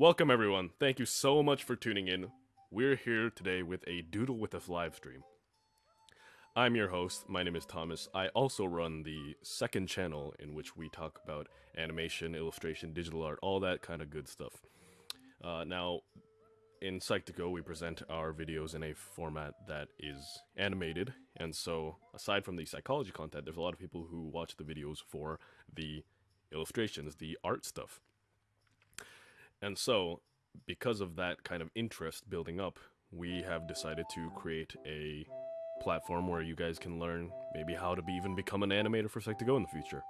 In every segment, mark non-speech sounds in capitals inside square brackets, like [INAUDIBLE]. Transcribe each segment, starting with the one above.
Welcome everyone. Thank you so much for tuning in. We're here today with a Doodle with Us live stream. I'm your host. My name is Thomas. I also run the second channel in which we talk about animation, illustration, digital art, all that kind of good stuff. Uh, now, in Psych2Go, we present our videos in a format that is animated, and so aside from the psychology content, there's a lot of people who watch the videos for the illustrations, the art stuff. And so, because of that kind of interest building up, we have decided to create a platform where you guys can learn maybe how to be, even become an animator for Psych2Go in the future.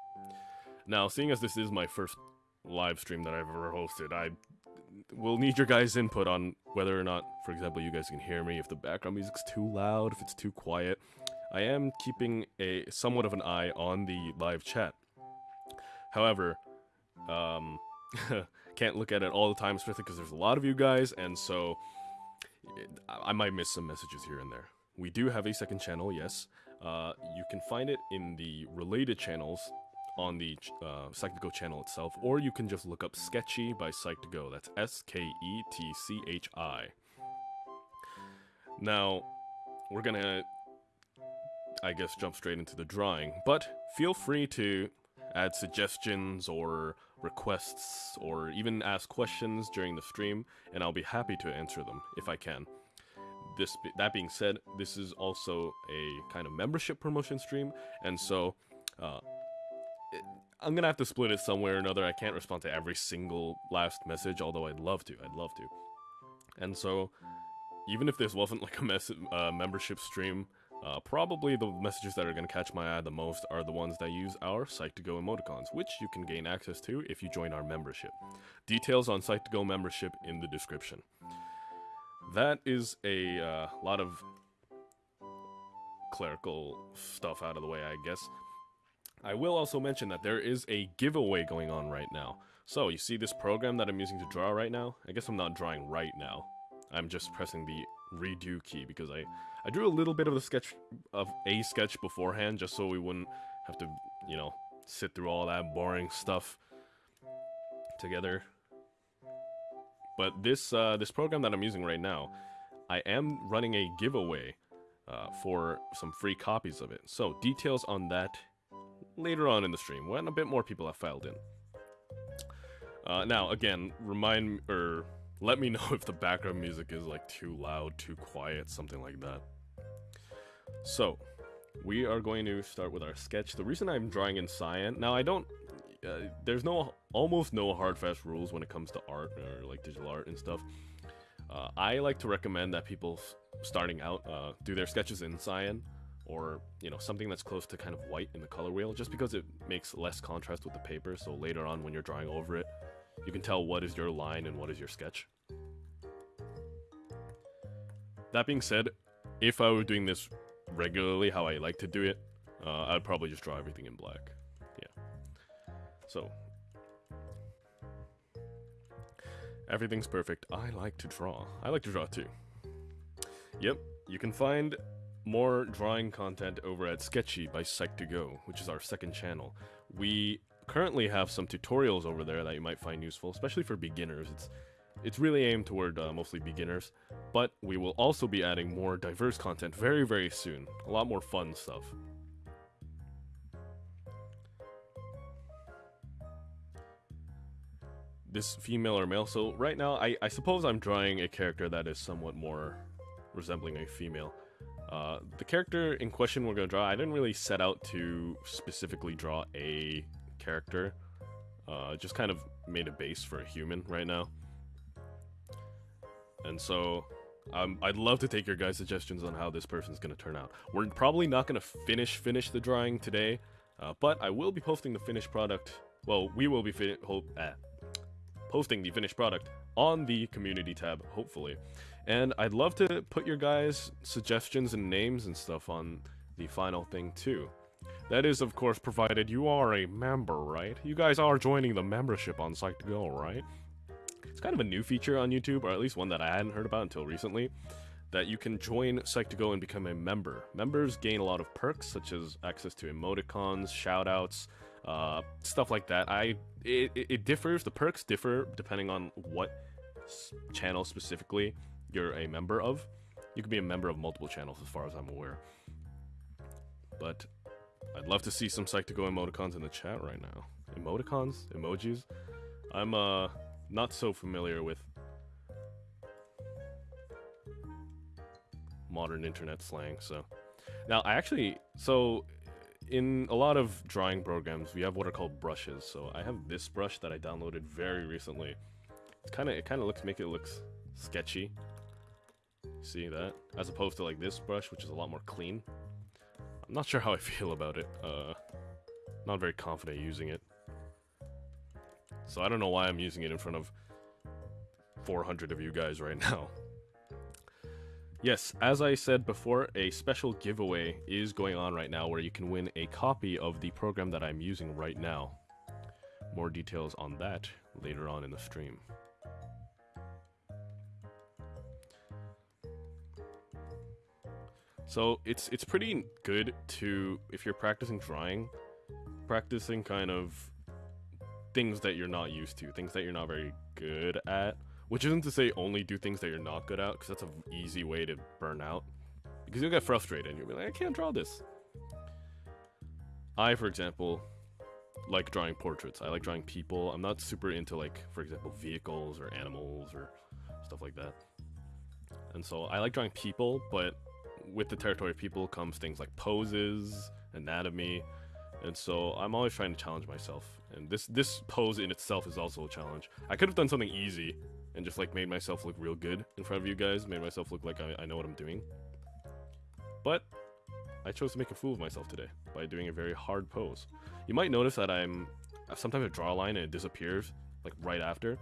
Now, seeing as this is my first live stream that I've ever hosted, I will need your guys' input on whether or not, for example, you guys can hear me, if the background music's too loud, if it's too quiet. I am keeping a somewhat of an eye on the live chat. However, um, [LAUGHS] can't look at it all the time, especially because there's a lot of you guys, and so I might miss some messages here and there. We do have a second channel, yes. Uh, you can find it in the related channels on the uh, Psych2Go channel itself, or you can just look up Sketchi by Psych2Go. That's S-K-E-T-C-H-I. Now, we're gonna, I guess, jump straight into the drawing, but feel free to add suggestions or requests or even ask questions during the stream, and I'll be happy to answer them if I can. This, that being said, this is also a kind of membership promotion stream, and so uh, I'm gonna have to split it somewhere or another. I can't respond to every single last message, although I'd love to. I'd love to. And so, even if this wasn't like a uh, membership stream, uh, probably the messages that are going to catch my eye the most are the ones that use our Psych2Go emoticons, which you can gain access to if you join our membership. Details on Psych2Go membership in the description. That is a uh, lot of clerical stuff out of the way, I guess. I will also mention that there is a giveaway going on right now. So, you see this program that I'm using to draw right now? I guess I'm not drawing right now. I'm just pressing the redo key because I, I drew a little bit of sketch of a sketch beforehand just so we wouldn't have to, you know, sit through all that boring stuff together. But this uh, this program that I'm using right now, I am running a giveaway uh, for some free copies of it. So details on that later on in the stream when a bit more people have filed in. Uh, now, again, remind or let me [LAUGHS] know if the background music is like too loud, too quiet, something like that. So, we are going to start with our sketch. The reason I'm drawing in cyan, now I don't, uh, there's no, almost no hard fast rules when it comes to art or like digital art and stuff. Uh, I like to recommend that people starting out uh, do their sketches in cyan or you know something that's close to kind of white in the color wheel just because it makes less contrast with the paper so later on when you're drawing over it you can tell what is your line and what is your sketch. That being said, if I were doing this regularly how I like to do it, uh, I'd probably just draw everything in black. Yeah. So. Everything's perfect. I like to draw. I like to draw too. Yep, you can find more drawing content over at Sketchi by Psych2Go, which is our second channel. We currently have some tutorials over there that you might find useful, especially for beginners. It's it's really aimed toward uh, mostly beginners, but we will also be adding more diverse content very, very soon. A lot more fun stuff. This female or male, so right now I, I suppose I'm drawing a character that is somewhat more resembling a female. Uh, the character in question we're going to draw, I didn't really set out to specifically draw a character. Uh, just kind of made a base for a human right now. And so, um, I'd love to take your guys' suggestions on how this person's to turn out. We're probably not to finish finish the drawing today, uh, but I will be posting the finished product. Well, we will be uh, posting the finished product on the community tab, hopefully. And I'd love to put your guys' suggestions and names and stuff on the final thing too. That is, of course, provided you are a member, right? You guys are joining the membership on Psych2Go, right? It's kind of a new feature on YouTube, or at least one that I hadn't heard about until recently, that you can join Psych2Go and become a member. Members gain a lot of perks, such as access to emoticons, shoutouts, uh, stuff like that. I it, it differs. The perks differ depending on what channel specifically you're a member of. You can be a member of multiple channels, as far as I'm aware. But I'd love to see some Psych2Go emoticons in the chat right now. Emoticons? Emojis? I'm uh not so familiar with modern internet slang, so now I actually so in a lot of drawing programs we have what are called brushes. So I have this brush that I downloaded very recently. It's kind of it kind of looks make it looks sketchy. See that? As opposed to like this brush, which is a lot more clean. I'm not sure how I [LAUGHS] feel about it. Uh, not very confident using it. So I don't know why I'm using it in front of 400 of you guys right [LAUGHS] now. Yes, as I said before, a special giveaway is going on right now where you can win a copy of the program that I'm using right now. More details on that later on in the stream. So it's it's pretty good to if you're practicing drawing, practicing kind of things that you're not used to, things that you're not very good at. Which isn't to say only do things that you're not good at, because that's an easy way to burn out. Because you'll get frustrated and you'll be like, I can't draw this. I, for example, like drawing portraits. I like drawing people. I'm not super into like, for example, vehicles or animals or stuff like that. And so I like drawing people, but with the territory of people comes things like poses, anatomy, and so I'm always trying to challenge myself. And this this pose in itself is also a challenge. I could have done something easy and just like made myself look real good in front of you guys, made myself look like I, I know what I'm doing. But I chose to make a fool of myself today by doing a very hard pose. You might notice that I'm sometimes I draw a line and it disappears like right after.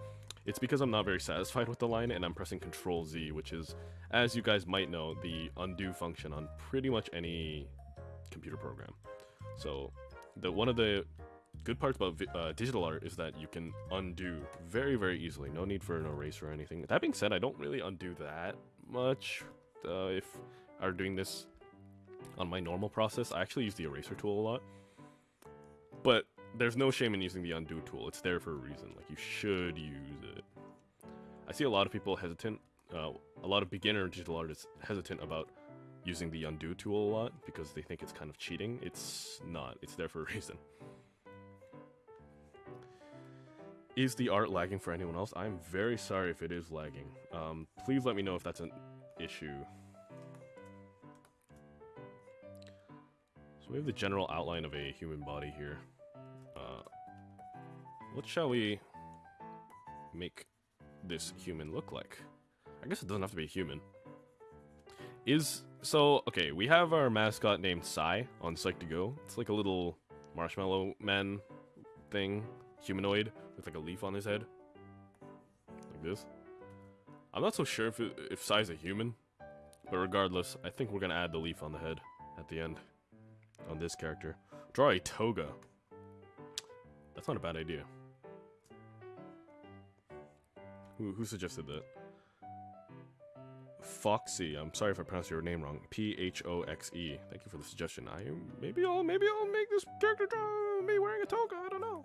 It's because I'm not very satisfied with the line and I'm pressing Control Z, which is, as you guys might know, the undo function on pretty much any computer program. So, the one of the good parts about uh, digital art is that you can undo very, very easily. No need for an eraser or anything. That being said, I don't really undo that much uh, if I'm doing this on my normal process. I actually use the eraser tool a lot. But there's no shame in using the undo tool. It's there for a reason. Like, you should use it. I see a lot of people hesitant, uh, a lot of beginner digital artists hesitant about using the undo tool a lot because they think it's kind of cheating. It's not. It's there for a [LAUGHS] reason. Is the art lagging for anyone else? I'm very sorry if it is lagging. Um, please let me know if that's an issue. So we have the general outline of a human body here. Uh, what shall we make this human look like? I guess it doesn't have to be human. Is so okay. We have our mascot named Psy on Psych2Go. It's like a little marshmallow man thing, humanoid with like a leaf on his head, like this. I'm not so sure if it, if Psy's a human, but regardless, I think we're gonna add the leaf on the head at the end on this character. Draw a toga. That's not a bad idea. Who, who suggested that? Foxy. I'm sorry if I pronounced your name wrong. P H O X E. Thank you for the suggestion. I maybe I'll maybe I'll make this character draw me wearing a toga. I don't know.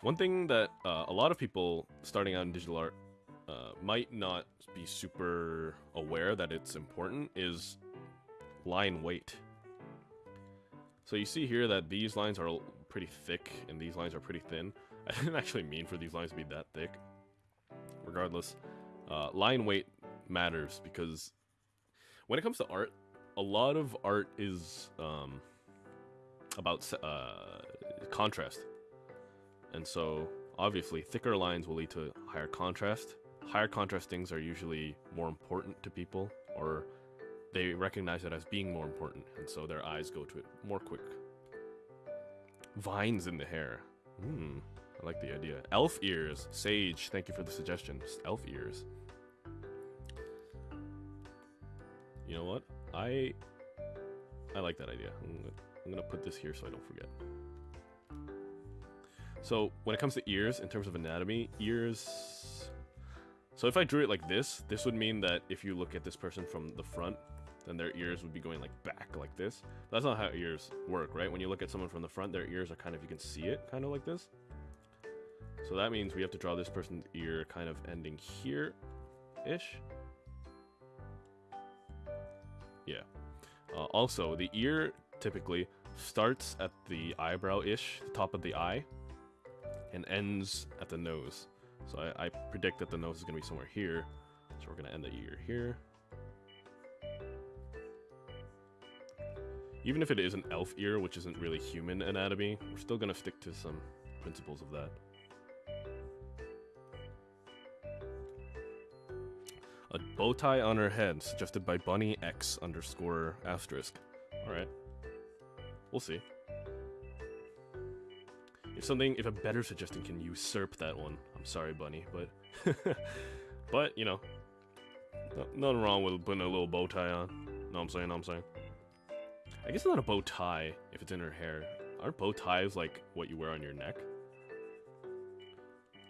One thing that uh, a lot of people starting out in digital art uh, might not be super aware that it's important is line weight. So you see here that these lines are pretty thick and these lines are pretty thin. [LAUGHS] I didn't actually mean for these lines to be that thick. Regardless, uh, line weight matters because when it comes to art, a lot of art is um, about uh, contrast. And so, obviously, thicker lines will lead to higher contrast. Higher contrast things are usually more important to people, or they recognize it as being more important, and so their eyes go to it more quick. Vines in the hair. Hmm, I like the idea. Elf ears. Sage, thank you for the suggestion. Elf ears. You know what? I I like that idea. I'm gonna, I'm gonna put this here so I don't forget. So when it comes to ears, in terms of anatomy, ears. So if I drew it like this, this would mean that if you look at this person from the front, then their ears would be going like back like this. That's not how ears work, right? When you look at someone from the front, their ears are kind of, you can see it kind of like this. So that means we have to draw this person's ear kind of ending here-ish. Yeah. Uh, also, the ear typically starts at the eyebrow-ish, the top of the eye, and ends at the nose. So I, I predict that the nose is going to be somewhere here. So we're going to end the ear here. Even if it is an elf ear, which isn't really human anatomy, we're still going to stick to some principles of that. A bow tie on her head, suggested by Bunny X underscore asterisk. Alright. We'll see. If something, if a better suggestion can usurp that one, I'm sorry, Bunny, but, [LAUGHS] but you know, no, nothing wrong with putting a little bow tie on. Know what I'm saying? Know what I'm saying? I guess it's not a bow tie if it's in her hair. Aren't bow ties like what you wear on your neck?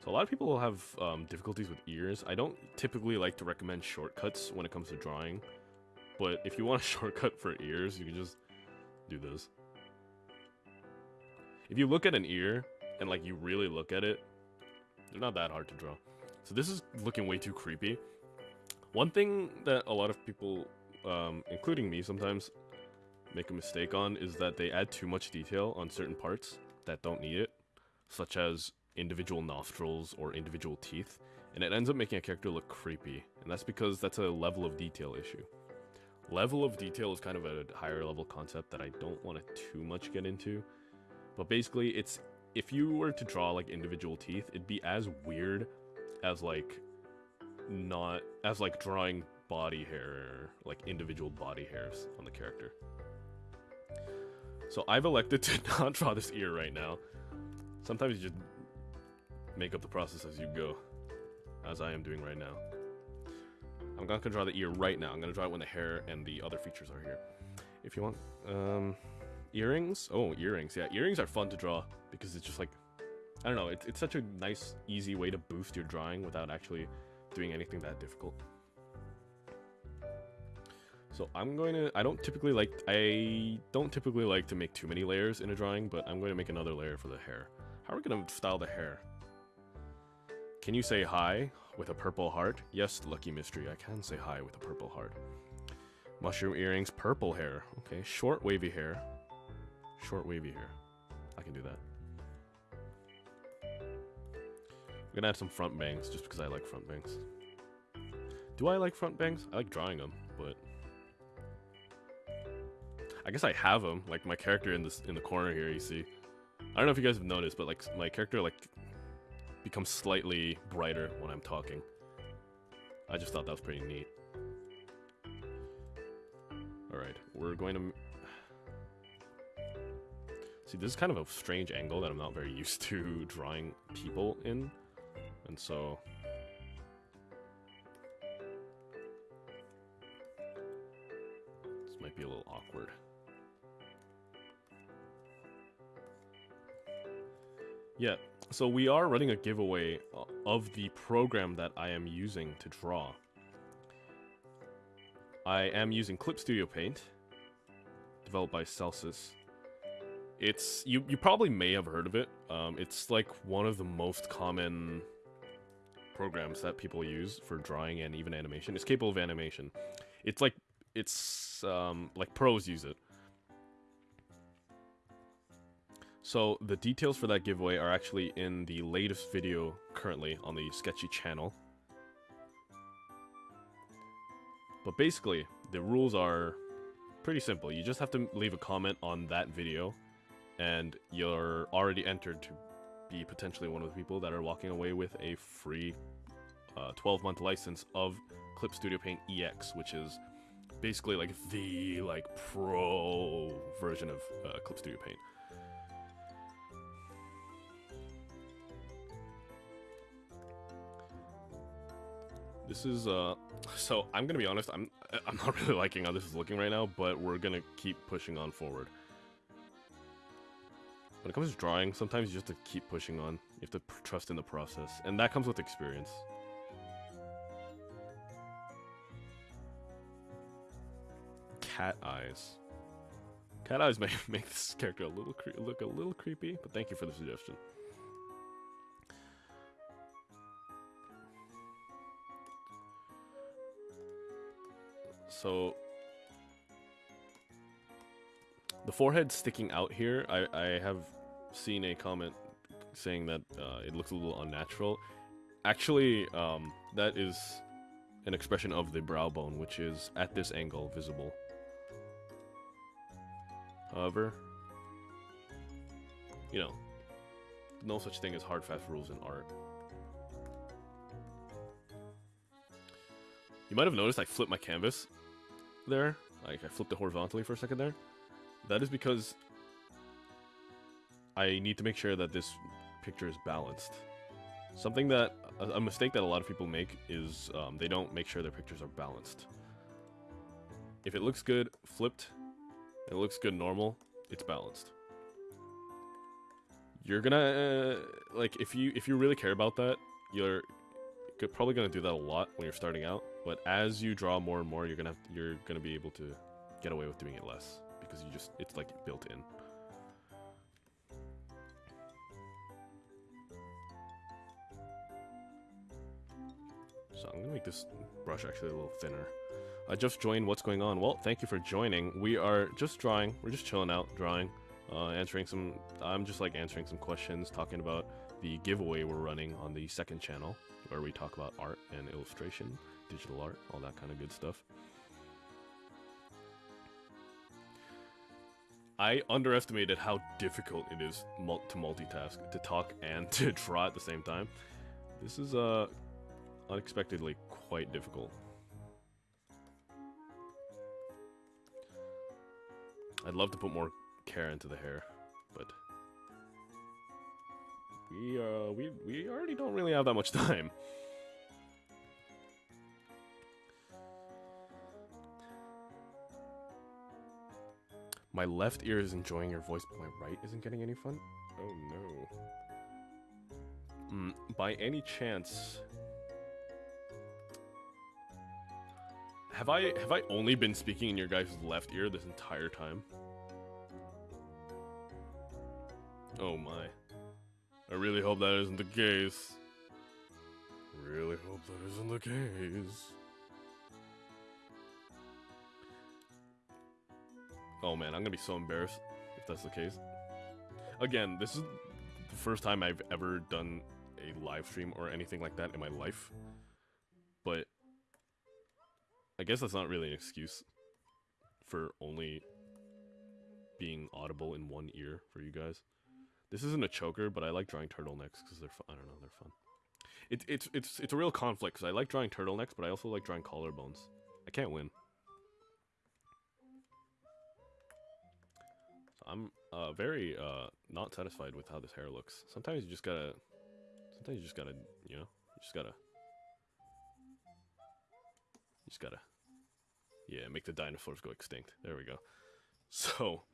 So a lot of people have um, difficulties with ears. I don't typically like to recommend shortcuts when it comes to drawing, but if you want a [LAUGHS] shortcut for ears, you can just do this. If you look at an ear and like you really look at it, they're not that hard to draw. So this is looking way too creepy. One thing that a lot of people, um, including me sometimes, make a mistake on is that they add too much detail on certain parts that don't need it, such as individual nostrils or individual teeth, and it ends up making a character look creepy, and that's because that's a level of detail issue. Level of detail is kind of a higher level concept that I don't want to too much get into, but basically it's if you were to draw like individual teeth, it'd be as weird as like not as like drawing body hair, like individual body hairs on the character. So I've elected to [LAUGHS] not draw this ear right now. Sometimes you just make up the process as you go, as I am doing right now. I'm not gonna draw the ear right now. I'm gonna draw it when the hair and the other features are here. If you want, um, earrings. Oh, earrings. Yeah, earrings are fun to draw because it's just like, I don't know. It's it's such a nice, easy way to boost your drawing without actually doing anything that difficult. So I'm going to, I don't typically like, I don't typically like to make too many layers in a drawing, but I'm going to make another layer for the hair. How are we going to style the hair? Can you say hi with a purple heart? Yes, Lucky Mystery, I can say hi with a purple heart. Mushroom earrings, purple hair. Okay, short wavy hair. Short wavy hair. I can do that. I'm gonna add some front bangs just because I like front bangs. Do I like front bangs? I like drawing them, but I guess I have them. Like my character in this in the corner here, you see. I don't know if you guys have noticed, but like my character like becomes slightly brighter when I'm talking. I just thought that was pretty neat. Alright, we're going to... See, this is kind of a strange angle that I'm not very [LAUGHS] used to drawing people in. And so... This might be a little awkward. Yeah, so we are running a giveaway uh, of the program that I am using to draw. I am using Clip Studio Paint, developed by Celsys. It's you. You probably may have heard of it. Um, it's like one of the most common programs that people use for drawing and even animation. It's capable of animation. It's like it's um, like pros use it. So the details for that giveaway are actually in the latest video currently on the Sketchi channel. But basically, the rules are pretty simple. You just have to leave a comment on that video, and you're already entered to be potentially one of the people that are walking away with a free 12-month uh, license of Clip Studio Paint EX, which is basically like the like pro version of uh, Clip Studio Paint. This is, uh, [SIGHS] so I'm gonna be honest, I'm, [LAUGHS] I'm not really liking how this is looking right now, but we're gonna keep pushing on forward. When it comes to drawing, sometimes you just have to keep pushing on. You have to trust in the process, and that comes with experience. Cat eyes. Cat eyes [LAUGHS] may make this character a little look a little creepy, but thank you for the suggestion. So the forehead sticking out here, I, I have seen a comment saying that uh, it looks a little unnatural. Actually, um, that is an expression of the brow bone, which is at this angle visible. However, you know, no such thing as hard fast rules in art. You might have noticed I flipped my canvas there. Like, I flipped it horizontally for a second there. That is because I need to make sure that this picture is balanced. Something that, a, mistake that a lot of people make is um, they don't make sure their pictures are balanced. If it looks good flipped, it looks good normal, it's balanced. You're gonna, uh, like, if you if you really care about that, you're probably gonna do that a lot when you're starting out. But as you draw more and more, you're gonna have, you're gonna be able to get away with doing it less because you just it's like built in. So I'm gonna make this brush actually a little thinner. I just joined. What's going on? Well, thank you for joining. We are just drawing. We're just chilling out, drawing, uh, answering some. I'm just like answering some questions, talking about the giveaway we're running on the second channel, where we talk about art and illustration, digital art, all that kind of good stuff. I underestimated how difficult it is to multitask, to talk and [LAUGHS] to draw at the same time. This is uh, unexpectedly quite difficult. I'd love to put more care into the hair, but we uh we we already don't really have that much [LAUGHS] time. My left ear is enjoying your voice, but my right isn't getting any fun? Oh no. Mm, by any chance... Have I have I only been speaking in your guys' left ear this entire time? Oh my. I really hope that isn't the case. Really hope that isn't the case. Oh man, I'm gonna be so embarrassed if that's the case. Again, this is the first time I've ever done a live stream or anything like that in my life. But I guess that's not really an excuse for only being audible in one ear for you guys. This isn't a choker, but I like drawing turtlenecks because they're fun. I don't know, they're fun. It's it's it's it's a real conflict because I like drawing turtlenecks, but I also like drawing collarbones. I can't win. I'm uh, very uh, not satisfied with how this hair looks. Sometimes you just gotta, sometimes you just gotta, you know, you just gotta, you just gotta, yeah, make the dinosaurs go extinct. There we go. [LAUGHS] So,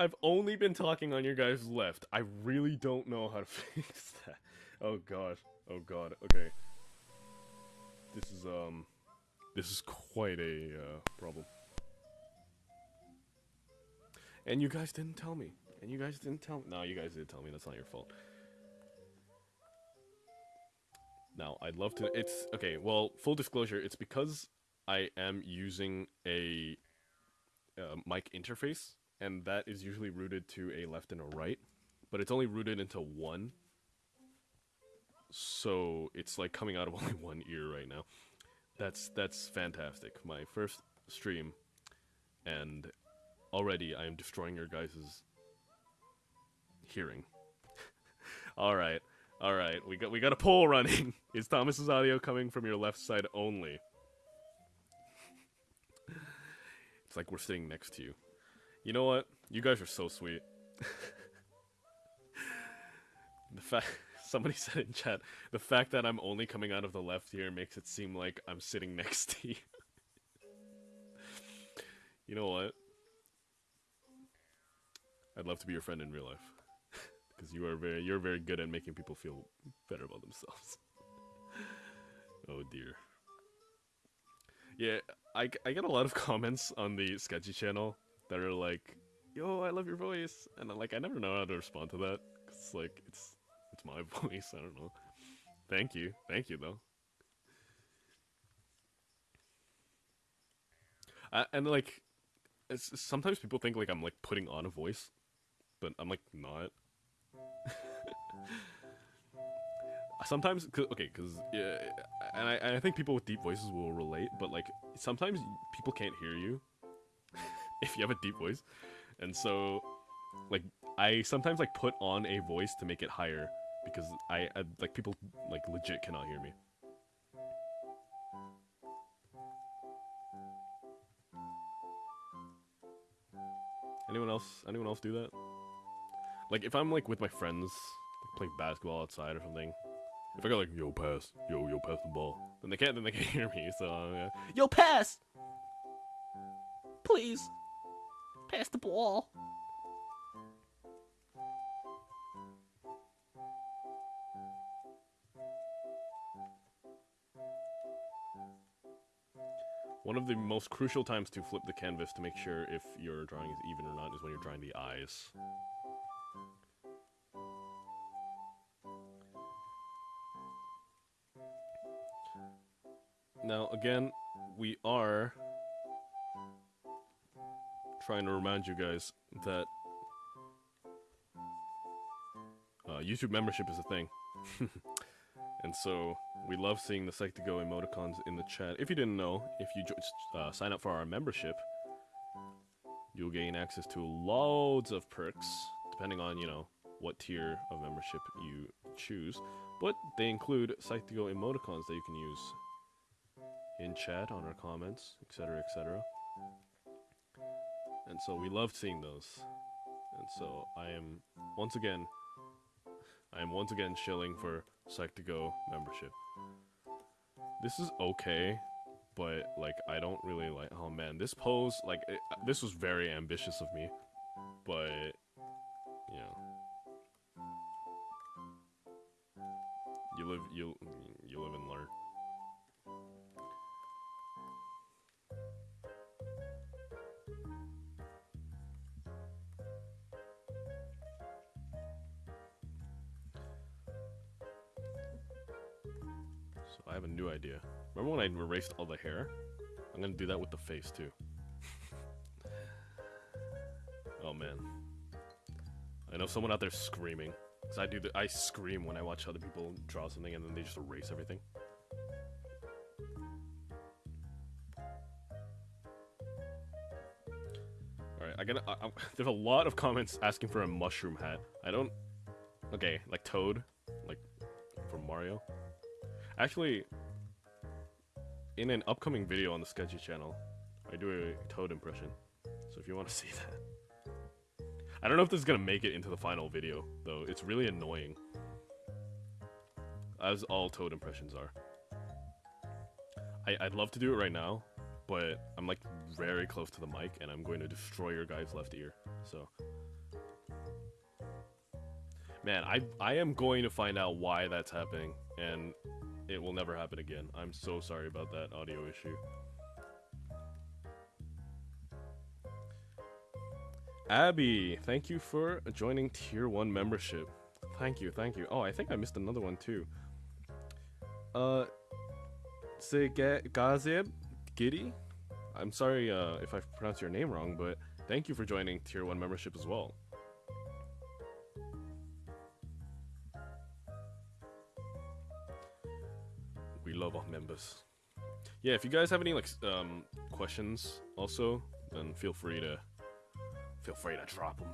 I've only been talking on your guys' left. I really don't know how to [LAUGHS] fix that. Oh god. Oh god. Okay. This is um, this is quite a uh, problem. And you guys didn't tell me. And you guys didn't tell me. No, you guys did tell me. That's not your fault. Now, I'd love to. It's okay. Well, full disclosure, it's because I am using a uh, mic interface, and that is usually rooted to a left and a right, but it's only rooted into one. So it's like coming out of [LAUGHS] only one ear right now. That's that's fantastic. My first stream, and already I am destroying your guys' hearing. [LAUGHS] all right, all right. We got we got a poll running. [LAUGHS] Is Thomas's audio coming from your left side only? it's like we're sitting next to you. You know what? You guys are so sweet. the fact [LAUGHS] somebody said in chat, the fact that I'm only coming out of the left ear makes it seem like I'm sitting [LAUGHS] next to you. you know what? I'd love to be your friend in real life. [LAUGHS] Because you are very you're very good at making people feel better about themselves. oh dear. Yeah, I, I get a lot of comments on the Sketchi channel that are like, "Yo, I love your voice," and I'm like, I never know how to respond to that. It's like it's it's my [LAUGHS] voice. I don't know. Thank you, thank you though. And like, sometimes people think like I'm like putting on a voice, but I'm like not. [LAUGHS] sometimes cause, okay because yeah and I, I think people with deep voices will relate but like sometimes people can't hear you [LAUGHS] if you have a deep voice, and so like I sometimes like put on a voice to make it higher because I, I like people like legit cannot hear me. Anyone else? Anyone else do that? Like if I'm like with my friends like, playing basketball outside or something, if I go like yo pass, yo yo pass the ball, then they can't then they can't [LAUGHS] hear me. So uh, yo pass, please pass the ball. One of the most crucial times to flip the canvas to make sure if your drawing is even or not is when you're drawing the eyes. Now, again, we are trying to remind you guys that uh, YouTube membership is a thing. [LAUGHS] and so we love seeing the Psych2Go emoticons in the chat. If you didn't know, if you uh, sign up for our membership, you'll gain access to loads of perks, depending on, you know, what tier of membership you choose. But they include Psych2Go emoticons that you can use in chat, on our comments, etc., etc. So we loved seeing those. And so I am, once again, I am once again shilling for Psych2Go membership. This is okay, but like I don't really like. Oh man, this pose like it, this was very ambitious of me, but erased all the hair? I'm gonna do that with the face too. [LAUGHS] oh man. I know someone out there screaming. Cause I do the I scream when I watch other people draw something and then they just erase everything. Alright, I gotta. I, I, [LAUGHS] there's a lot of comments asking for a mushroom hat. I don't. Okay, like Toad, like from Mario. Actually, in an upcoming video on the Sketchi channel, I do a Toad impression. So if you want to [LAUGHS] see that. I don't know if this is going to make it into the final video, though. It's really annoying. As all Toad impressions are. I, I'd love to do it right now, but I'm like very close to the mic and I'm going to destroy your guy's left ear. So Man, I I am going to find out why that's happening and it will never happen again. I'm so sorry about that audio issue. Abby, thank you for joining Tier 1 membership. Thank you, thank you. Oh, I think I missed another one too. Uh, Gazeb Giddy? I'm sorry uh, if I pronounced your name wrong, but thank you for joining Tier 1 membership as well. Love our members. Yeah, if you guys have any like um, questions, also, then feel free to feel free to drop them.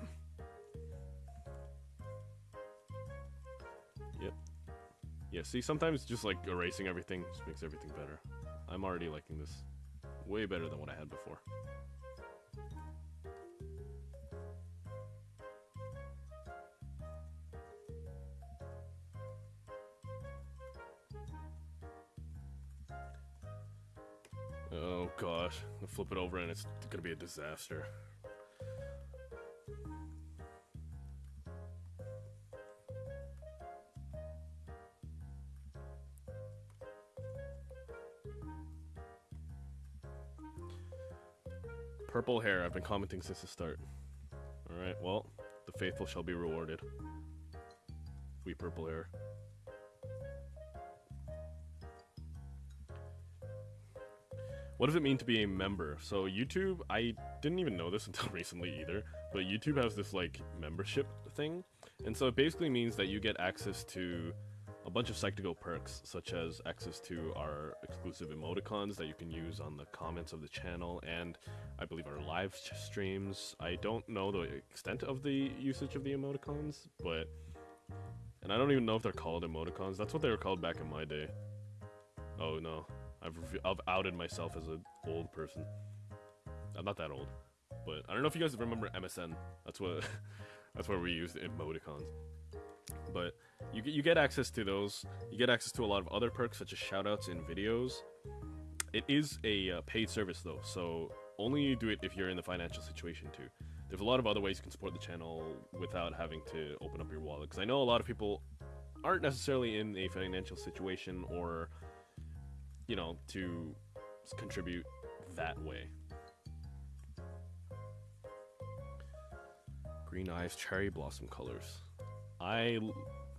Yep. Yeah. See, sometimes just like erasing everything just makes everything better. I'm already liking this way better than what I had before. Gosh, i flip it over and it's gonna be a disaster. Purple hair, I've been commenting since the start. Alright, well, the faithful shall be rewarded. We purple hair. What does it mean to be a member? So YouTube, I didn't even know this [LAUGHS] until recently either, but YouTube has this like membership thing, and so it basically means that you get access to a bunch of Psychical perks, such as access to our exclusive emoticons that you can use on the comments of the channel, and I believe our live streams. I don't know the extent of the usage of the emoticons, but and I don't even know if they're called emoticons. That's what they were called back in my day. Oh no, I've I've outed myself as an old person. I'm not that old, but I don't know if you guys remember MSN. That's what [LAUGHS] that's where we used emoticons. But you get, you get access to those. You get access to a lot of other perks such as shoutouts in videos. It is a uh, paid service though, so only do it if you're in the financial situation too. There's a lot of other ways you can support the channel without having to open up your wallet. Because I know a lot of people aren't necessarily in a financial situation or, you know, to contribute that way. Green eyes, cherry blossom colors. I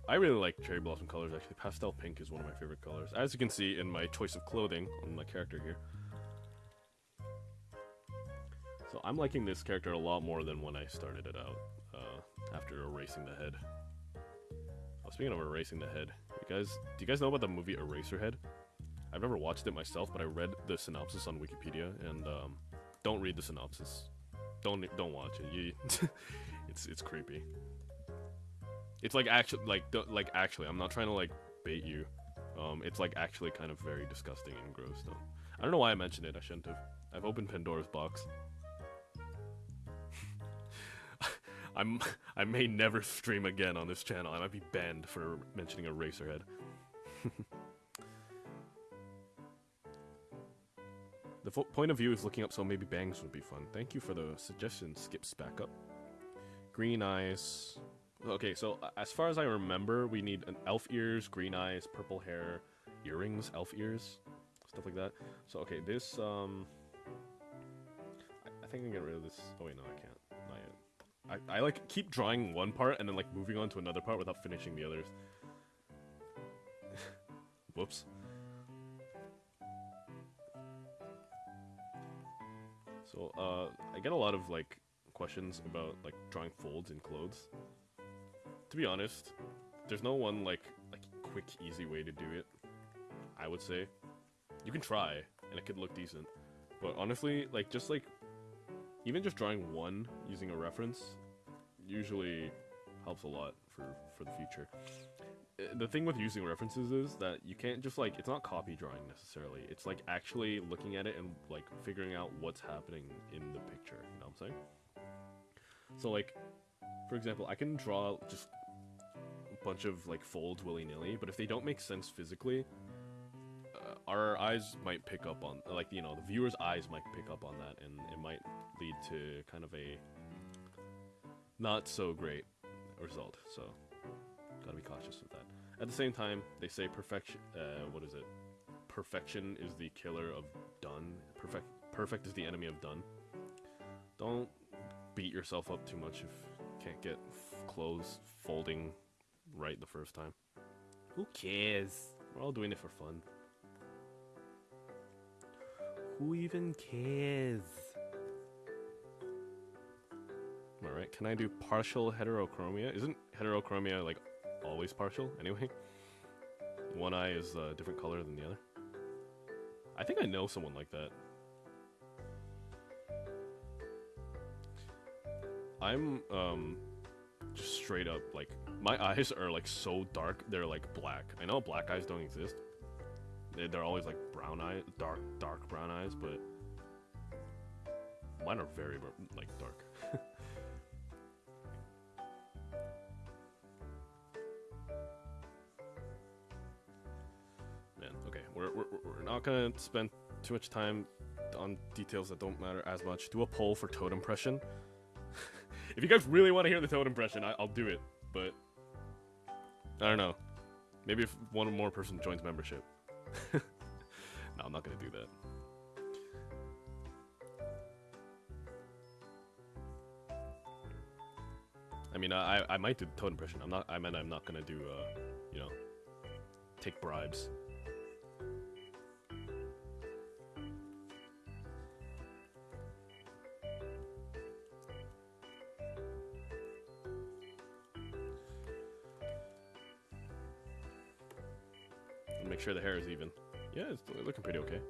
I really like cherry blossom colors actually. Pastel pink is one of my favorite colors. As you can see in my choice of clothing on my character here. So I'm liking this character a lot more than when I started it out, uh, after erasing the head. Oh, speaking of erasing the head, you guys, do you guys know about the movie Eraserhead? I've never watched it myself, but I read the synopsis on Wikipedia, and um, don't read the synopsis. Don't don't watch it. You, [LAUGHS] it's it's creepy. It's like actually like like actually, I'm not trying to like bait you. Um, it's like actually kind of very disgusting and gross though. I don't know why I mentioned it. I shouldn't have. I've opened Pandora's box. [LAUGHS] I'm I may never stream again on this channel. I might be banned for mentioning Eraserhead. [LAUGHS] the point of view is looking up, so maybe bangs would be fun. Thank you for the suggestion. Skips back up. Green eyes. Okay, so as far as I remember, we need an elf ears, green eyes, purple hair, earrings, elf ears, stuff like that. So okay, this um, I, I think I can get rid of this. Oh wait, no, I can't. Not yet. I, I like keep drawing one part and then like moving on to another part without finishing the others. [LAUGHS] Whoops. So, uh, I get a lot of like questions about like drawing folds in clothes. To be honest, there's no one like like quick, easy way to do it. I would say you can try, and it could look decent. But honestly, like just like even just drawing one using a reference usually helps a lot for, for the future. Uh, the thing with using references is that you can't just like, it's not copy drawing necessarily. It's like actually looking at it and like figuring out what's happening in the picture, you know what I'm saying? So like, for example, I can draw just a bunch of like folds willy-nilly, but if they don't make sense physically, our eyes might pick up on, like, you know, the viewer's eyes might pick up on that, and it might lead to kind of a not so great result. So, gotta be cautious with that. At the same time, they say perfection, uh, what is it? Perfection is the killer of done. Perfect, perfect is the enemy of done. Don't beat yourself up too much if you can't get clothes folding right the first time. Who cares? We're all doing it for fun. Who even cares? Alright, can I do partial heterochromia? Isn't heterochromia, like, always partial, [LAUGHS] anyway? One eye is a different color than the other. I think I know someone like that. I'm, um, just straight up, like, my [LAUGHS] eyes are, like, so dark, they're, like, black. I know black eyes don't exist, they're always like brown eyes, dark, dark brown eyes, but mine are very like dark. We're, not gonna spend too much time on details that don't matter as much. Do a poll for Toad impression. [LAUGHS] if you guys really want to hear the Toad impression, I, I'll do it, but I don't know. Maybe if one more person joins membership. [LAUGHS] no, I'm not gonna do that. I mean, I I might do the Toad impression. I'm not. I mean, I'm not gonna do. Uh, you know, take bribes. Make sure the hair is even. Yeah, it's looking pretty okay.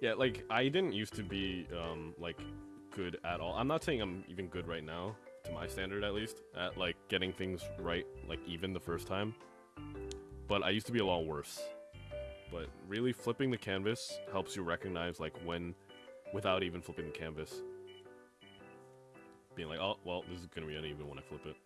Yeah, like I didn't used to be um like good at all. I'm not saying I'm even good right now, to my standard at least, at like getting things right like even the first time. But I used to be a lot worse. But really flipping the canvas helps you recognize like when without even flipping the canvas. Being like, oh well, this is gonna be uneven when I flip it.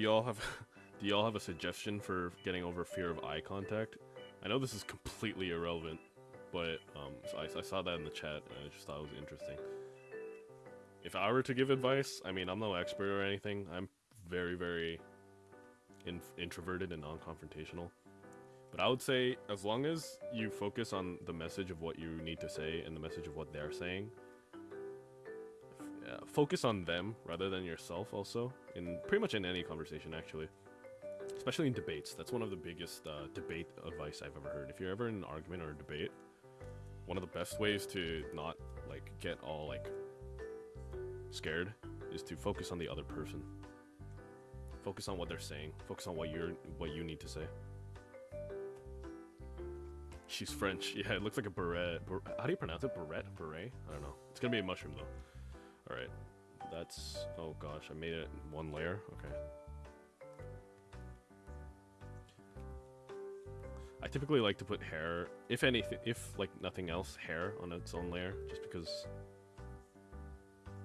Y'all have [LAUGHS] do y'all have a suggestion for getting over fear of eye contact? I know this is completely irrelevant, but um, I, I saw that in the chat and I just thought it was interesting. If I were to give advice, I mean, I'm no expert or anything. I'm very, very in introverted and non-confrontational. But I would say, as long as you focus on the message of what you need to say and the message of what they're saying, uh, focus on them rather than yourself also in pretty much in any conversation actually. Especially in debates. That's one of the biggest uh, debate advice i've ever heard. If you're ever in an argument or a debate one of the best ways to not like get all like scared is to focus on the other person. Focus on what they're saying. Focus on what you're what you need to say. She's french. [LAUGHS] Yeah it looks like a beret how do you pronounce it? Beret? Beret? I don't know. It's gonna be a mushroom though Alright. That's... Oh gosh, I made it one layer? Okay. I typically like to put hair, if anything, if like nothing else, hair on its own layer, just because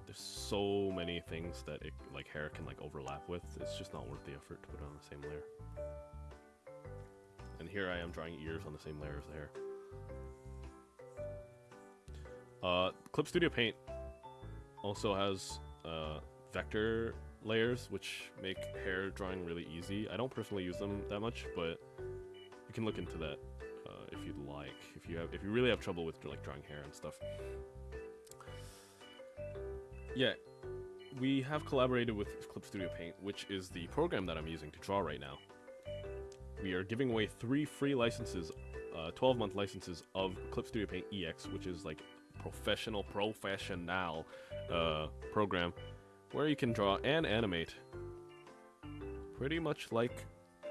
there's so many things that it, like hair can like overlap with. It's just not worth the effort to put it on the same layer. And here I am drawing ears on the same layer as the hair. Uh, Clip Studio Paint also has uh, vector layers, which make hair drawing really easy. I don't personally use them that much, but you can look into that uh, if you'd like. If you have, if you really have trouble with like drawing hair and stuff. Yeah, we have collaborated with Clip Studio Paint, which is the program that I'm using to draw right now. We are giving away three free licenses, 12-month uh, licenses of Clip Studio Paint EX, which is like professional, professional uh, program where you can draw and animate. Pretty much like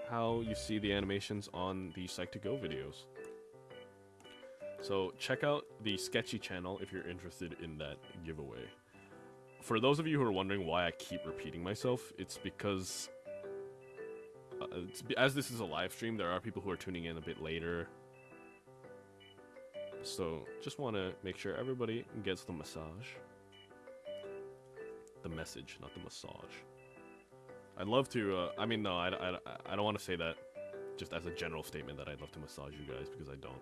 how you see the animations on the Psych2Go videos. So check out the Sketchi channel if you're interested in that giveaway. For those of you who are wondering why I keep repeating myself, it's because uh, it's, as this is a live stream, there are people who are tuning in a bit later so just want to make sure everybody gets the massage. The message, not the massage. I'd love to, uh, I mean, no, I, I, I don't want to say that just as a general statement that I'd love to massage you guys, because I don't.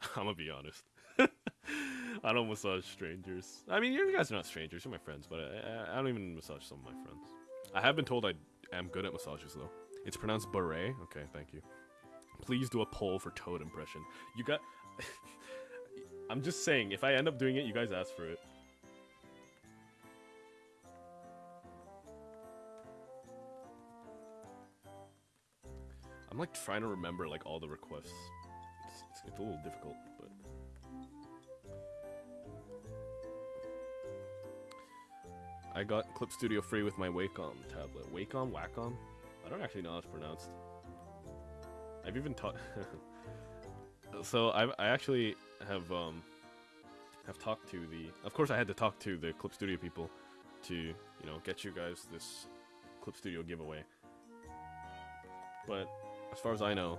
[LAUGHS] I'm gonna be honest. [LAUGHS] I don't massage strangers. I mean, you guys are not strangers, you're my friends, but I, I, don't even massage some of my friends. I have been told I am good at massages, though. It's pronounced beret. Okay, thank you. Please do a poll for Toad impression. You got... [LAUGHS] I'm just saying, if I end up doing it, you guys ask for it. I'm like trying to remember like all the requests. It's, it's, it's a little difficult, but... I got Clip Studio free with my Wacom tablet. Wacom? Wacom? I don't actually know how it's pronounced. I've even taught... so I I actually have um have talked to the of course I had to talk to the Clip Studio people to you know get you guys this Clip Studio giveaway. But as far as I know,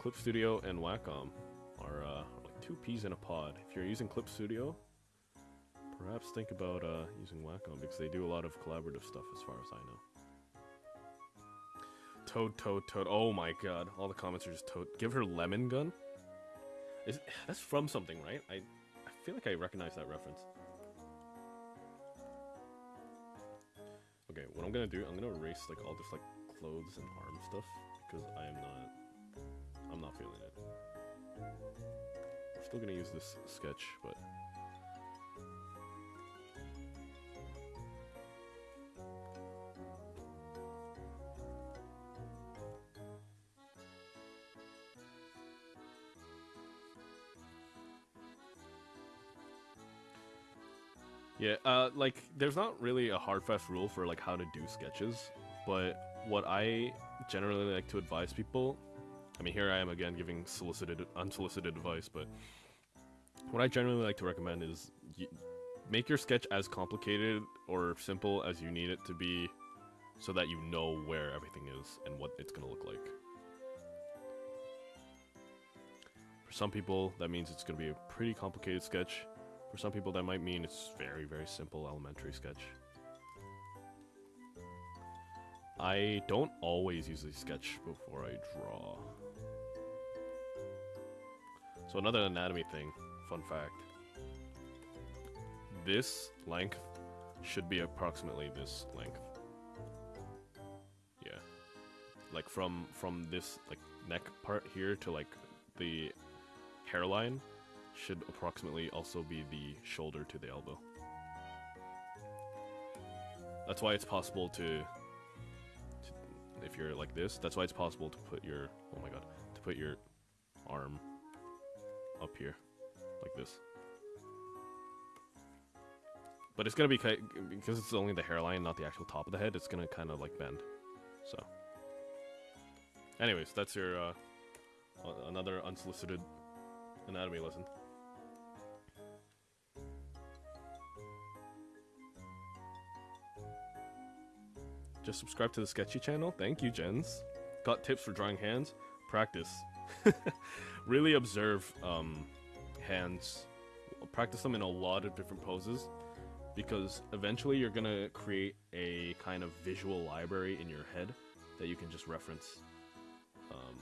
Clip Studio and Wacom are uh, like two peas in a pod. If you're using Clip Studio, perhaps think about uh, using Wacom because they do a lot of collaborative stuff as far as I know. Toad, Toad, Toad. Oh my god. All the comments are just Toad. Give her lemon gun? Is that's from something, right? I I feel like I recognize that reference. Okay, what I'm gonna do, I'm gonna erase like all this like clothes and arm stuff because I am not I'm not feeling it. We're still gonna use this sketch, but Yeah, uh, like there's not really a hard fast rule for like how to do sketches, but what I generally like to advise people, I mean here I am again giving solicited unsolicited advice, but what I generally like to recommend is make your sketch as complicated or simple as you need it to be so that you know where everything is and what it's going to look like. For some people, that means it's going to be a pretty complicated sketch. For some people, that might mean it's very, very simple elementary sketch. I don't always usually sketch before I draw. So another anatomy thing, fun fact. This length should be approximately this length. Yeah. Like from from this like neck part here to like the hairline should approximately also be the shoulder to the elbow. That's why it's possible to, to if you're like this, that's why it's possible to put your oh my god, to put your arm up here like this. But it's gonna be because it's only the hairline, not the actual top of the head. It's gonna kind of like bend. So, anyways, that's your uh, another unsolicited anatomy lesson. Just subscribe to the Sketchi channel. Thank you, Jens. Got tips for drawing hands? Practice. [LAUGHS] really observe um, hands. Practice them in a lot of different poses because eventually you're gonna create a kind of visual library in your head that you can just reference um,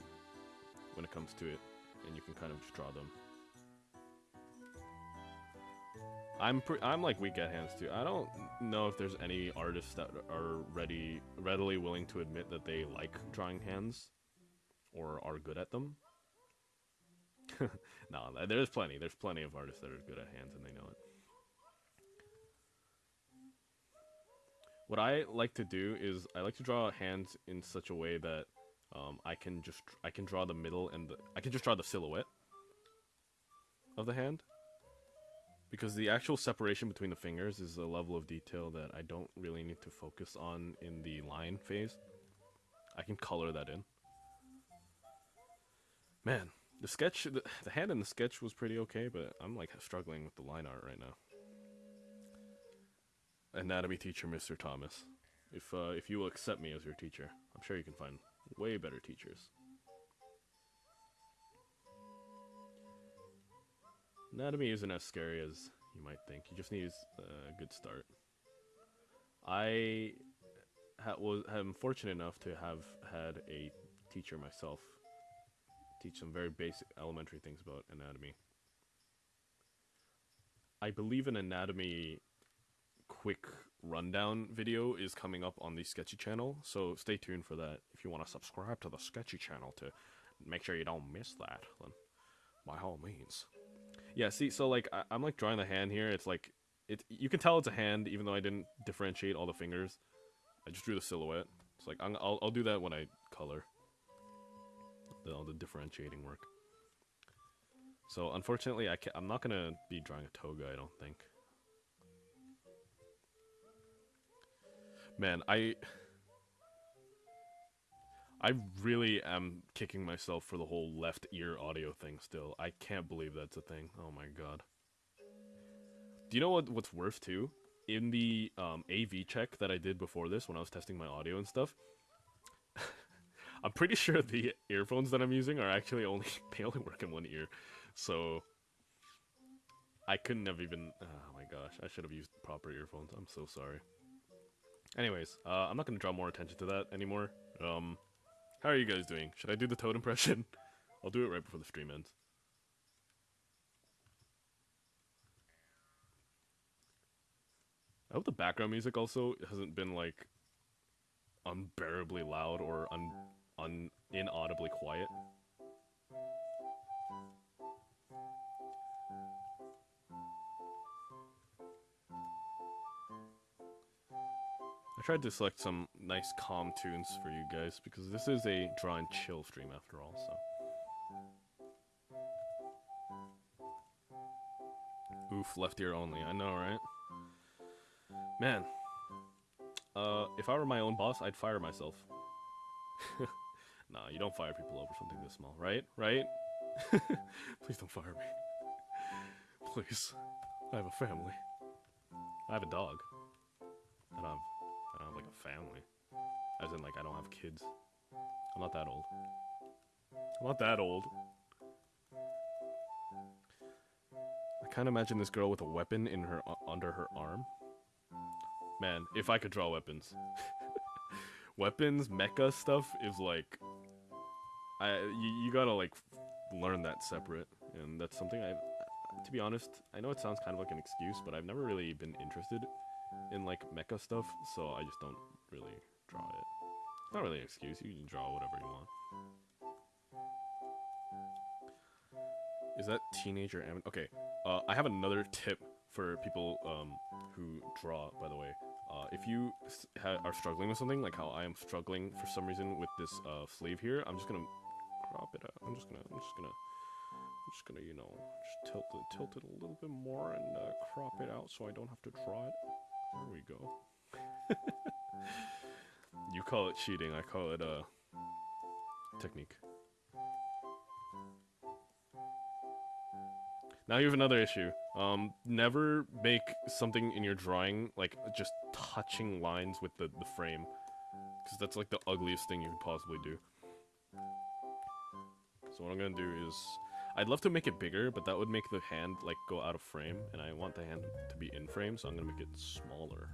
when it comes to it, and you can kind of just draw them. I'm pre- I'm like weak at hands too. I don't know if there's any artists that are ready readily willing to admit that they like drawing hands or are good at them. [LAUGHS] no, there's plenty. There's plenty of artists that are good at hands and they know it. What I like to do is I like to draw hands in such a way that um, I can just I can draw the middle and the, I can just draw the silhouette of the hand because the actual separation between the fingers is a level of detail that I don't really need to focus on in the line phase. I can color that in. Man, the sketch, the, the hand in the sketch was pretty okay, but I'm like struggling with the line art right now. Anatomy teacher, Mr. Thomas. If uh, if you will accept me as your teacher, I'm sure you can find way better teachers. Anatomy isn't as scary as you might think. You just need a good start. I ha- was am fortunate enough to have had a teacher myself teach some very basic elementary things about anatomy. I believe an anatomy quick rundown video is coming up on the Sketchi channel, so stay tuned for that. If you want to subscribe to the Sketchi channel to make sure you don't miss that, then by all means. Yeah, see, so like I, am like drawing the hand here. It's like it. You can tell it's a hand, even though I didn't differentiate all the fingers. I just drew the silhouette. It's like i will I'll do that when I color. The, all the differentiating work. So unfortunately, I can, I'm not gonna be drawing a toga. I don't think. Man, I I really am kicking myself for the whole left ear audio thing still. I can't believe that's a thing. Oh my god. Do you know what what's worse too? In the um, AV check that I did before this when I was testing my audio and stuff, [LAUGHS] I'm pretty sure the earphones that I'm using are actually only [LAUGHS] they only work in one ear. So I couldn't have even oh my gosh, I should have used proper earphones. I'm so sorry. Anyways, uh, I'm not going to draw more attention to that anymore. Um, how are you guys doing? Should I do the toad impression? [LAUGHS] I'll do it right before the stream ends. I hope the background music also hasn't been like unbearably loud or un, un inaudibly quiet. Tried to select some nice calm tunes for you guys because this is a draw and chill stream after all, so. Oof, left ear only. I know, right? Man, uh, if I were my own boss, I'd fire myself. [LAUGHS] nah, you don't fire people over something this small, right? Right? [LAUGHS] Please don't fire me. Please. I have a family. I have a dog. And I don't family. As in, like, I don't have kids. I'm not that old. I'm not that old. I of imagine this girl with a weapon in her uh, under her arm. Man, if I could draw weapons. [LAUGHS] weapons, mecha stuff is like I you, you gotta like learn that separate, and that's something I, to be honest, I know it sounds kind of like an excuse, but I've never really been interested in like mecha stuff, so I just don't really draw it. It's not really an excuse. You can draw whatever you want. Is that teenager anim- Okay, uh, I have another tip for people um, who draw, by the way. Uh, if you are struggling with something, like how I am struggling for some reason with this uh, sleeve here, I'm just gonna crop it out. I'm just gonna, I'm just gonna, I'm just gonna, you know, just tilt it, tilt it a little bit more and uh, crop it out so I don't have to draw it. There we go. You call it cheating, I call it uh, technique. Now you have another issue. Um, never make something in your drawing like just touching lines with the, the frame. Because that's like the ugliest thing you could possibly do. So what I'm gonna do is... I'd love to make it bigger, but that would make the hand like go out of frame. And I want the hand to be in frame, so I'm gonna make it smaller.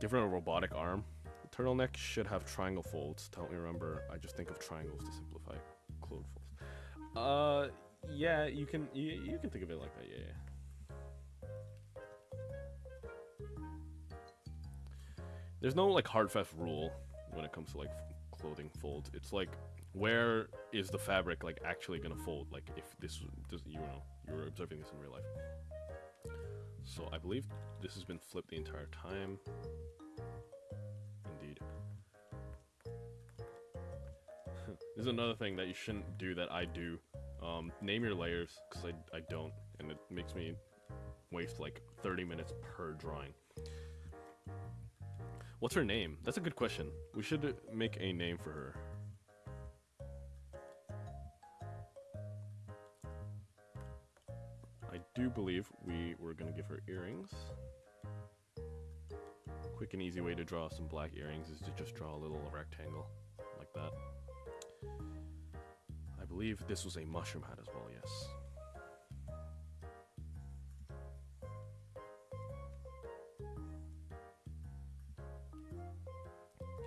Give her a robotic arm. The turtleneck should have triangle folds. Don't remember, I just think of triangles to simplify clone folds. Uh, yeah, you can you, you can think of it like that. Yeah, yeah. There's no like hard fast rule when it comes to like clothing folds. It's like where is the fabric like actually gonna fold? Like if this, this you know you're observing this in real life. So I believe this has been flipped the entire time. Indeed. [LAUGHS] this is another thing that you shouldn't do that I do um, name your layers, because I, I don't, and it makes me waste like 30 minutes per drawing. What's her name? That's a good question. We should make a name for her. Believe we were going to give her earrings. Quick and easy way to draw some black earrings is to just draw a little rectangle like that I believe this was a mushroom hat as well, yes.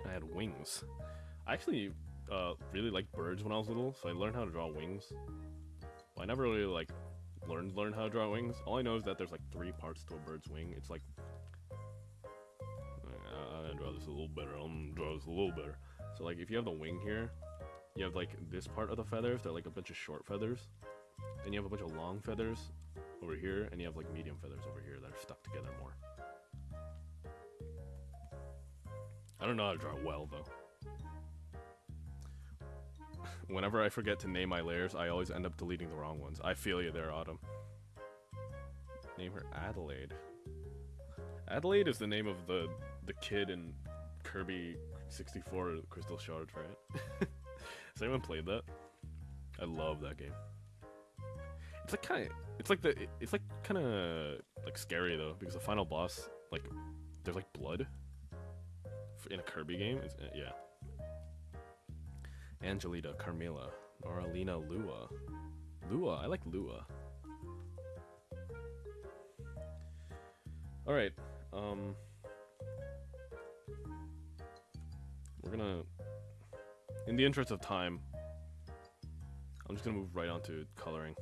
I had wings. I actually uh, really liked birds when I was little, so I learned how to draw wings. But I never really like learned learn how to draw wings. All I know is that there's like three parts to a bird's wing. It's like I'm gonna draw this a little better. I'm gonna draw this a little better. So like if you have the wing here, you have like this part of the feathers, they're like a bunch of short feathers. Then you have a bunch of long feathers over here, and you have like medium feathers over here that are stuck together more. I don't know how to draw well though. Whenever I forget to name my layers, I always end up deleting the wrong ones. I feel you there, Autumn. Name her Adelaide. Adelaide is the name of the the kid in Kirby 64 Crystal Shards, right? [LAUGHS] Has anyone played that? I love that game. It's like kind of, it's like the, it's like kind of like scary though because the final boss, like, there's like blood in a Kirby game. It's, yeah. Angelita, Carmilla, Noralina, Lua. Lua, I like Lua. All right. Um, we're gonna in the interest of time, I'm just gonna move right on to coloring.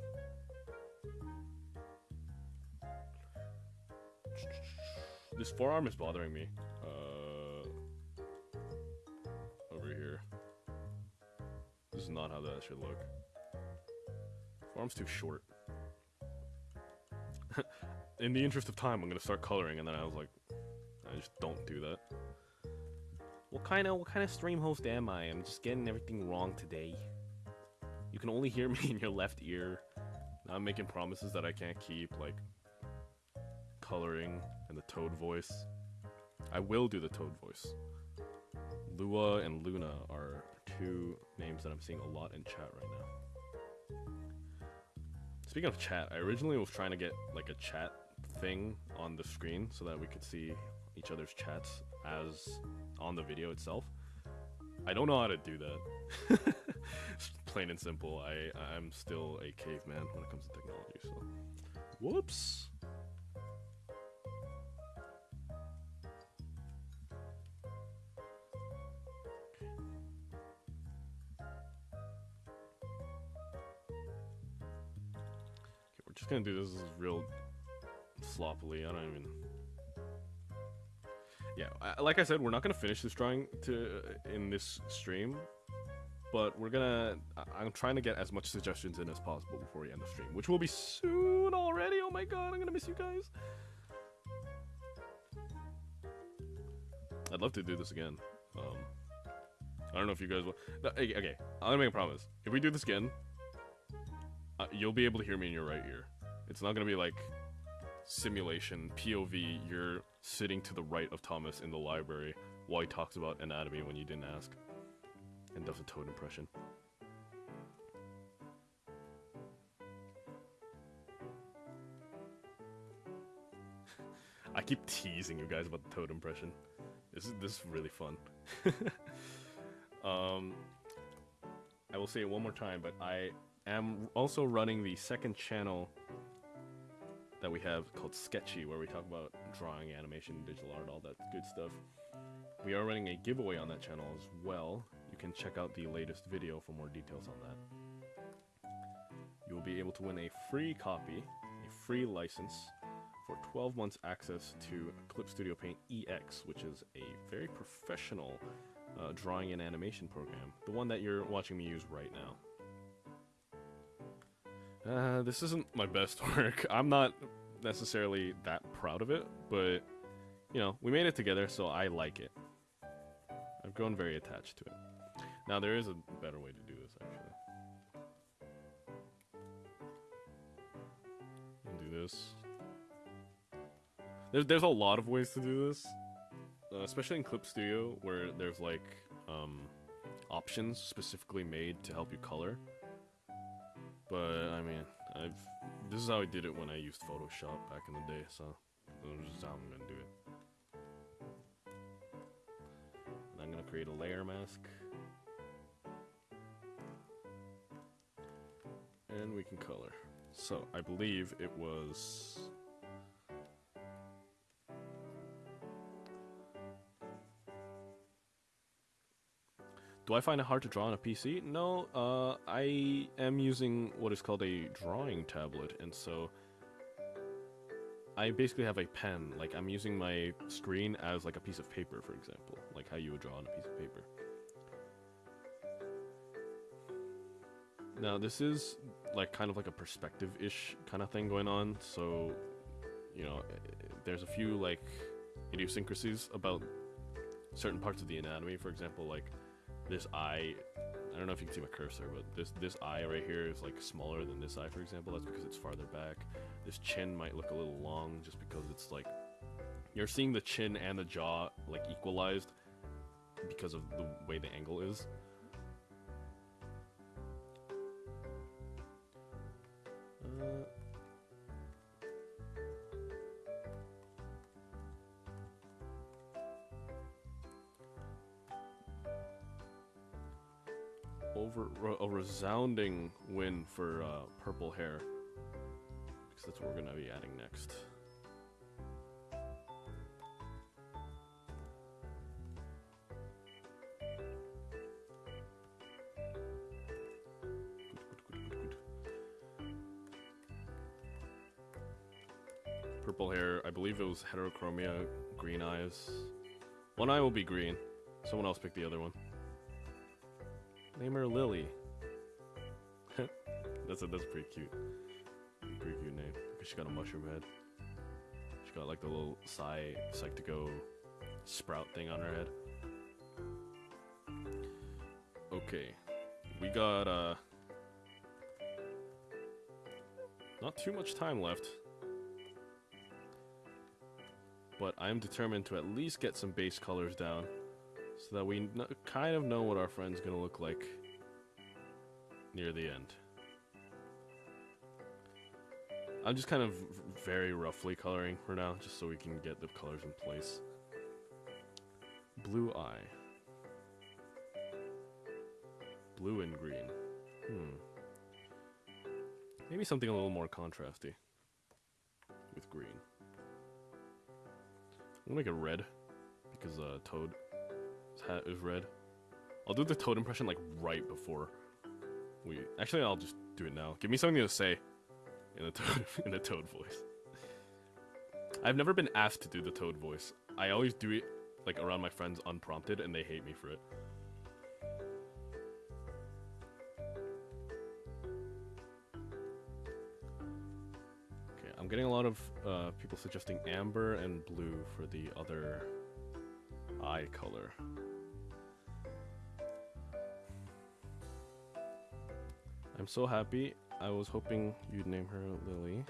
This forearm is bothering me. Not how that should look. Forearm's too short. [LAUGHS] In the interest of time, I'm gonna start coloring, and then I was like, I just don't do that. What kind of what kind of stream host am I? I'm just getting everything wrong today. You can only hear [LAUGHS] me in your left ear. Now I'm making promises that I can't keep, like coloring and the toad voice. I will do the toad voice. Lua and Luna are two names that I'm seeing a lot in chat right now. Speaking of chat, I originally was trying to get like a chat thing on the screen so that we could see each other's chats as on the video itself. I don't know how to do that. [LAUGHS] Plain and simple. I I'm still a caveman when it comes to technology. So, whoops. Gonna do this real sloppily. I don't even. Yeah, I, like I said, we're not gonna finish this drawing to in this stream, but we're gonna. I'm trying to get as much suggestions in as possible before we end the stream, which will be soon already. Oh my god, I'm gonna miss you guys. I'd love to do this again. Um, I don't know if you guys will. no, Okay, okay, I'm gonna make a promise. If we do this again, uh, you'll be able to hear me in your right ear. It's not gonna be like simulation POV. You're sitting to the right of Thomas in the library while he talks about anatomy when you didn't ask, and does a toad impression. [LAUGHS] I keep teasing you guys about the toad impression. This is this is really fun. [LAUGHS] um, I will say it one more time, but I am also running the second channel that we have called Sketchi, where we talk about drawing, animation, digital art, all that good stuff. We are running a giveaway on that channel as well. You can check out the latest video for more details on that. You will be able to win a free copy, a free license for 12 months access to Clip Studio Paint EX, which is a very professional uh, drawing and animation program, the one that you're watching me use right now. Uh, this isn't my best [LAUGHS] work. I'm not necessarily that proud of it, but you know, we made it together, so I like it. I've grown very attached to it. Now there is a better way to do this, actually. And do this. There's there's a lot of ways to do this, uh, especially in Clip Studio, where there's like um, options specifically made to help you color. But I mean, I've this is how I did it when I used Photoshop back in the day, so this is how I'm gonna do it. And I'm gonna create a layer mask. And we can color. So I believe it was Do I find it hard to draw on a PC? No, uh, I am using what is called a drawing tablet, and so I basically have a pen. Like I'm using my screen as like a piece of paper, for example, like how you would draw on a piece of paper. Now this is like kind of like a perspective-ish kind of thing going on, so you know, there's a few like idiosyncrasies about certain parts of the anatomy. For example, like this eye I don't know if you can see my cursor, but this this eye right here is like smaller than this eye, for example. That's because it's farther back. This chin might look a little long just because it's like you're seeing the chin and the jaw like equalized because of the way the angle is. Resounding win for uh, purple hair because that's what we're gonna be adding next. Purple hair, I believe it was heterochromia, green eyes. One eye will be green. Someone else pick the other one. Name her Lily. That's a that's pretty cute. Pretty cute name. She got a mushroom head. She got like the little Psy Psychico sprout thing on her head. Okay. We got uh not too much time left. but I'm determined to at least get some base colors down so that we kind of know what our friend's gonna look like near the end. I'm just kind of very roughly coloring for now, just so we can get the colors in place. Blue eye. Blue and green. Hmm. Maybe something a little more contrasty. With green. I'm gonna make it red. Because uh, Toad's hat is red. I'll do the Toad impression like right before we... Actually, I'll just do it now. Give me something to say in a Toad, [LAUGHS] in a Toad voice. I've never been asked to do the Toad voice. I always do it like around my friends unprompted and they hate me for it. Okay, I'm getting a lot of uh, people suggesting amber and blue for the other eye color. I'm so happy. I was hoping you'd name her Lily.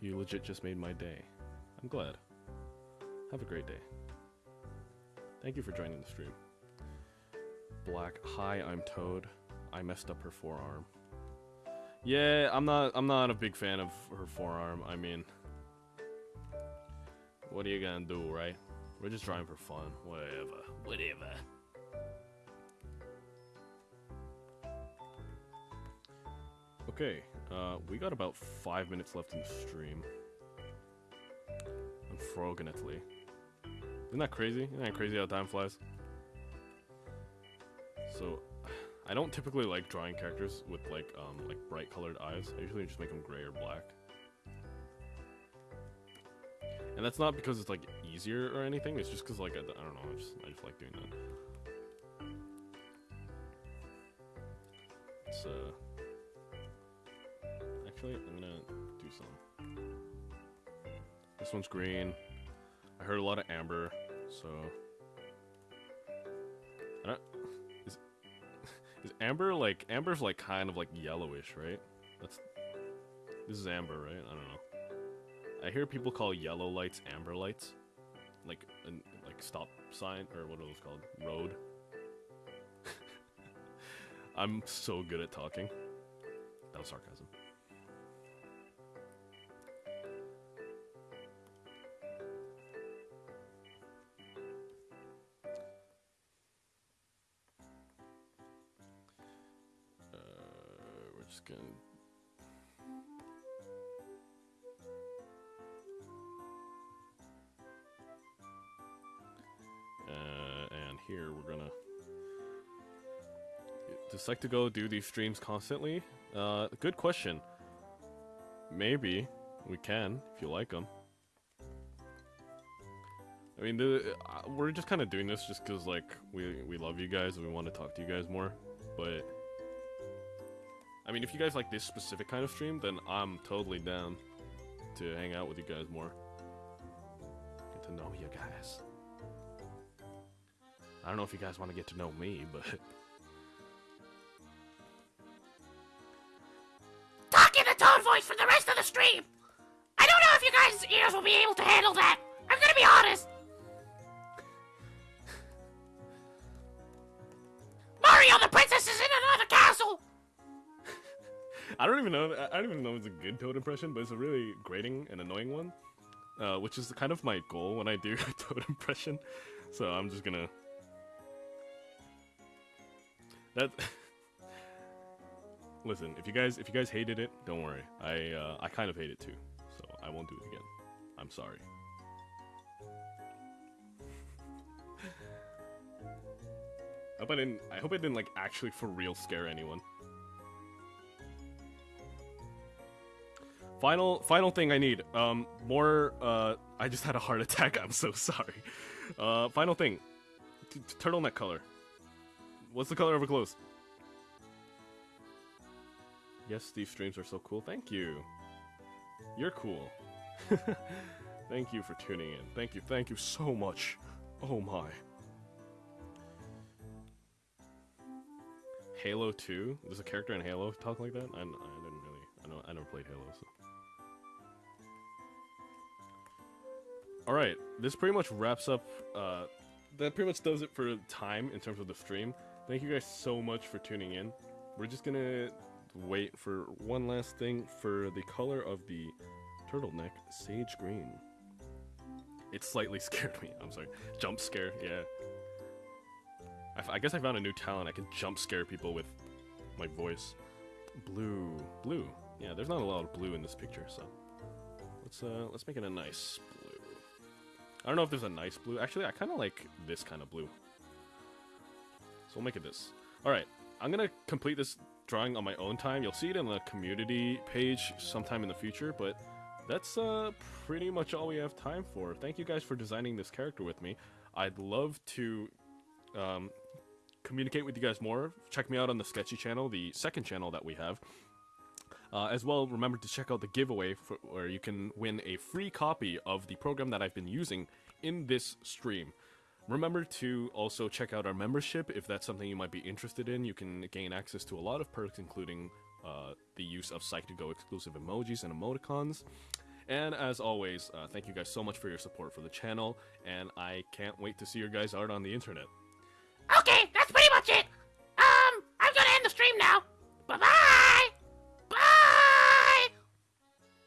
You legit just made my day. I'm glad. Have a great day. Thank you for joining the stream. Black. Hi, I'm Toad. I messed up her forearm. Yeah, I'm not I'm not a big fan of her forearm. I mean, what are you gonna do, right? We're just trying for fun. Whatever. Whatever. Okay, uh, we got about five minutes left in the stream. I'm frogging Italy. Isn't that crazy? Isn't that crazy how time flies? So, [SIGHS] I don't typically like drawing characters with like um like bright colored eyes. I usually just make them gray or black. And that's not because it's like easier or anything. It's just because like I, I don't know. I just I just like doing that. It's uh. Actually, I'm gonna do some. This one's green. I heard a lot of amber. So, I don't, is [LAUGHS] is amber like amber's like kind of like yellowish, right? That's this is amber, right? I don't know. I hear people call yellow lights amber lights, like an like stop sign or what are those called? Road. [LAUGHS] I'm so good at talking. That was sarcasm. To do Psych2Go do these streams constantly? Uh, good question. Maybe we can if you like them. I mean, the, uh, we're just kind of doing this just because like we we love you guys and we want to talk to you guys more. But I mean, if you guys like this specific kind of stream, then I'm totally down to hang out with you guys more. Get to know you guys. I don't know if you guys want to get to know me, but. Talk in the toad voice for the rest of the stream. I don't know if you guys' ears will be able to handle that. I'm gonna be honest. Mario, the princess is in another castle. I don't even know. I don't even know if it's a good Toad impression, but it's a really grating and annoying one, uh, which is kind of my goal when I do [LAUGHS] a Toad impression. So I'm just gonna. That. [LAUGHS] Listen, if you guys if you guys hated it, don't worry. I uh, I kind of hate it too, so I won't do it again. I'm sorry. I hope I didn't. I hope I didn't like actually for real scare anyone. Final final thing I need. Um, more. Uh, I just had a heart [LAUGHS] attack. I'm so sorry. Uh, final thing. T turtleneck color. What's the color of a clothes? Yes, these streams are so cool. Thank you. You're cool. [LAUGHS] thank you for tuning in. Thank you. Thank you so much. Oh my. Halo 2? There's a character in Halo talk like that? I, I didn't really. I know I never played Halo, so. all right, this pretty much wraps up. Uh, that pretty much does it for time in terms of the stream. Thank you guys so much for tuning in. We're just gonna wait for one last thing for the color of the turtleneck, sage green. It slightly [LAUGHS] scared me. I'm sorry. Jump scare, yeah. I, guess I found a new talent. I can jump scare people with my voice. Blue, blue. Yeah, there's not a lot of blue in this picture, so let's uh let's make it a nice blue. I don't know if there's a nice blue. Actually, I kind of like this kind of blue. So we'll make it this. All right, I'm gonna complete this drawing on my own time. You'll see it in the community page sometime in the future, but that's uh pretty much all we have time for. Thank you guys for designing this character with me. I'd love to um, communicate with you guys more. Check me out on the Sketchi channel, the second channel that we have. Uh, as well, remember to check out the giveaway for, where you can win a free copy of the program that I've been using in this stream. Remember to also check out our membership if that's something you might be interested in. You can gain access to a lot of perks, including uh, the use of Psych2Go exclusive emojis and emoticons. And as always, uh, thank you guys so much for your support for the channel, and I can't wait to see your guys' art on the internet. Okay, that's pretty much it. Um, I'm gonna end the stream now. Bye bye. Bye.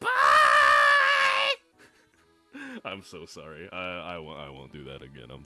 [LAUGHS] Bye. I'm so sorry. I, I, won't, I won't do that again. I'm